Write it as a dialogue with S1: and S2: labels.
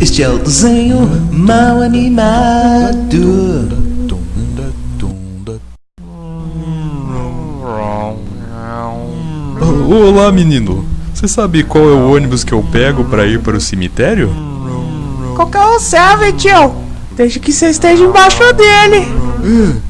S1: Este é o desenho mal animado.
S2: Olá, menino. Você sabe qual é o ônibus que eu pego para ir para o cemitério?
S3: Qualquer um serve, tio. Desde que você esteja embaixo dele.
S1: Hum.